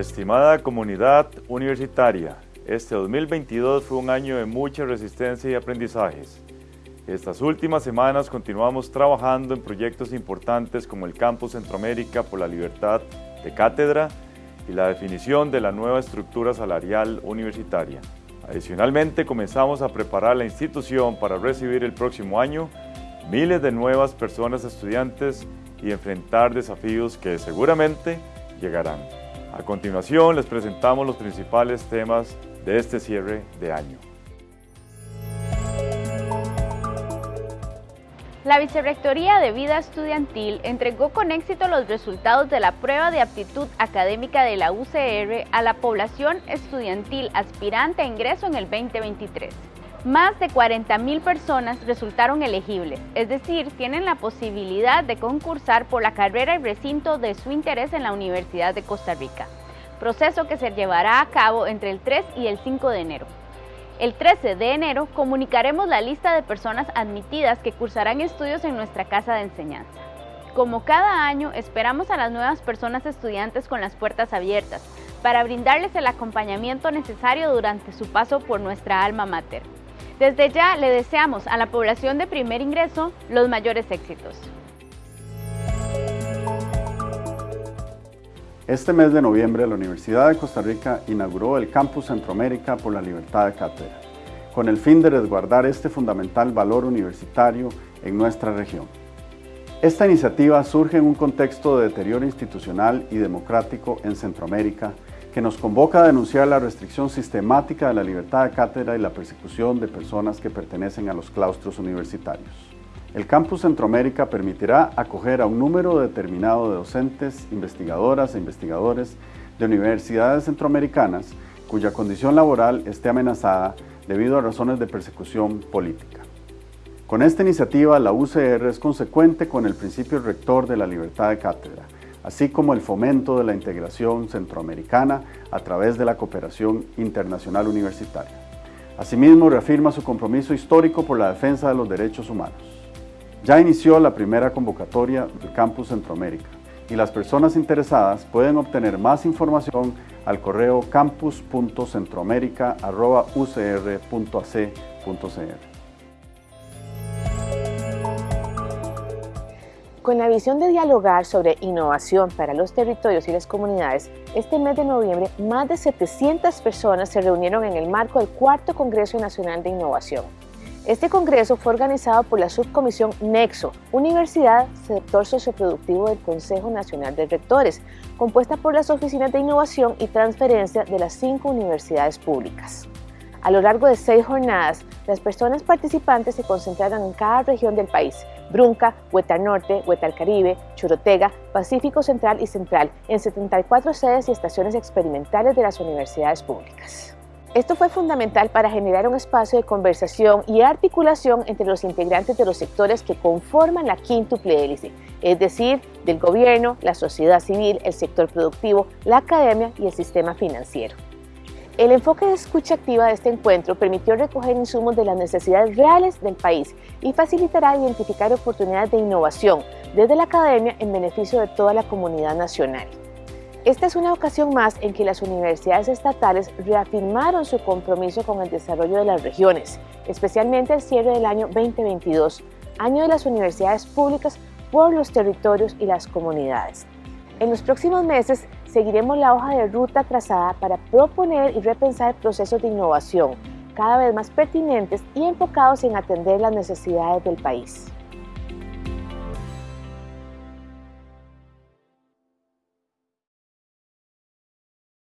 Estimada comunidad universitaria, este 2022 fue un año de mucha resistencia y aprendizajes. Estas últimas semanas continuamos trabajando en proyectos importantes como el Campus Centroamérica por la Libertad de Cátedra y la definición de la nueva estructura salarial universitaria. Adicionalmente, comenzamos a preparar la institución para recibir el próximo año miles de nuevas personas estudiantes y enfrentar desafíos que seguramente llegarán. A continuación les presentamos los principales temas de este cierre de año. La Vicerrectoría de Vida Estudiantil entregó con éxito los resultados de la prueba de aptitud académica de la UCR a la población estudiantil aspirante a ingreso en el 2023. Más de 40.000 personas resultaron elegibles, es decir, tienen la posibilidad de concursar por la carrera y recinto de su interés en la Universidad de Costa Rica, proceso que se llevará a cabo entre el 3 y el 5 de enero. El 13 de enero comunicaremos la lista de personas admitidas que cursarán estudios en nuestra casa de enseñanza. Como cada año, esperamos a las nuevas personas estudiantes con las puertas abiertas para brindarles el acompañamiento necesario durante su paso por nuestra alma mater. Desde ya le deseamos a la población de primer ingreso los mayores éxitos. Este mes de noviembre, la Universidad de Costa Rica inauguró el Campus Centroamérica por la Libertad de Cátedra, con el fin de resguardar este fundamental valor universitario en nuestra región. Esta iniciativa surge en un contexto de deterioro institucional y democrático en Centroamérica que nos convoca a denunciar la restricción sistemática de la libertad de cátedra y la persecución de personas que pertenecen a los claustros universitarios. El Campus Centroamérica permitirá acoger a un número determinado de docentes, investigadoras e investigadores de universidades centroamericanas cuya condición laboral esté amenazada debido a razones de persecución política. Con esta iniciativa, la UCR es consecuente con el principio rector de la libertad de cátedra, así como el fomento de la integración centroamericana a través de la cooperación internacional universitaria. Asimismo, reafirma su compromiso histórico por la defensa de los derechos humanos. Ya inició la primera convocatoria del Campus Centroamérica y las personas interesadas pueden obtener más información al correo campus.centroamérica.ucr.ac.cr. Con la visión de dialogar sobre innovación para los territorios y las comunidades, este mes de noviembre más de 700 personas se reunieron en el marco del Cuarto Congreso Nacional de Innovación. Este congreso fue organizado por la subcomisión Nexo, Universidad Sector Socioproductivo del Consejo Nacional de Rectores, compuesta por las oficinas de innovación y transferencia de las cinco universidades públicas. A lo largo de seis jornadas, las personas participantes se concentraron en cada región del país, Brunca, Hueta Norte, Hueta Caribe, Chorotega, Pacífico Central y Central, en 74 sedes y estaciones experimentales de las universidades públicas. Esto fue fundamental para generar un espacio de conversación y articulación entre los integrantes de los sectores que conforman la quíntuple hélice, es decir, del gobierno, la sociedad civil, el sector productivo, la academia y el sistema financiero. El enfoque de escucha activa de este encuentro permitió recoger insumos de las necesidades reales del país y facilitará identificar oportunidades de innovación desde la academia en beneficio de toda la comunidad nacional. Esta es una ocasión más en que las universidades estatales reafirmaron su compromiso con el desarrollo de las regiones, especialmente el cierre del año 2022, año de las universidades públicas por los territorios y las comunidades. En los próximos meses seguiremos la hoja de ruta trazada para proponer y repensar procesos de innovación cada vez más pertinentes y enfocados en atender las necesidades del país.